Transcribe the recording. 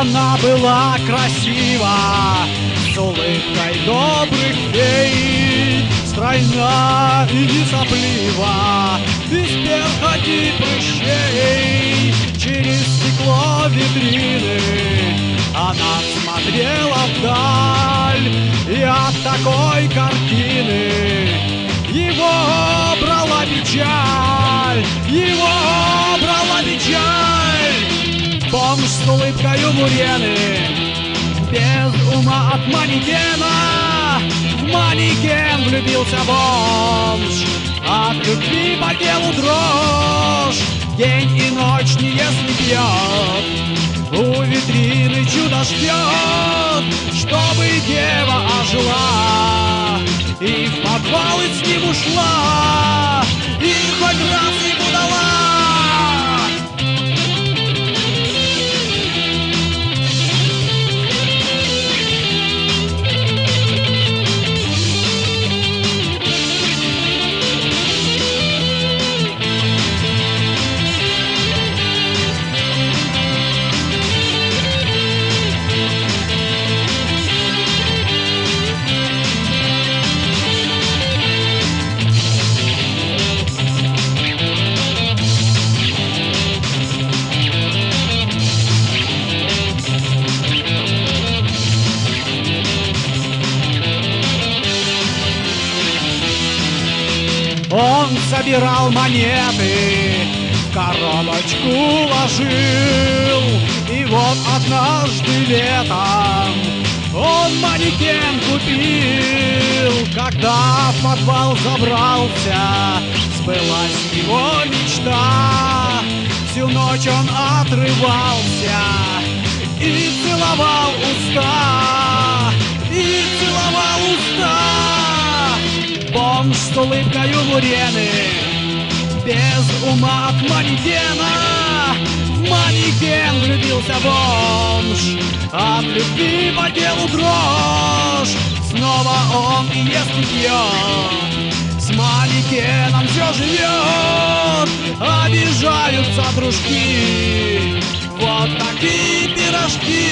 Она была красива, с улыбкой добрых фей, Стройна и не соплива, без перхоти прыщей. Через стекло витрины она смотрела вдаль, И от такой картины его брала печаль, улыбкою бурены, без ума от манекена. В манекен влюбился бомж, от любви по делу дрожь. День и ночь не ест, не пьет, у витрины чудо ждет, чтобы дева ожила и в подвал с ним ушла, Он собирал монеты, коробочку ложил. И вот однажды летом он манекен купил. Когда в подвал забрался, сбылась его мечта. Всю ночь он отрывался Бомж с улыбкою бурены Без ума от манекена. В манекен влюбился бомж. От любви по делу дрожь Снова он и ест и пьет С манекеном все живет Обижаются дружки. Вот такие пирожки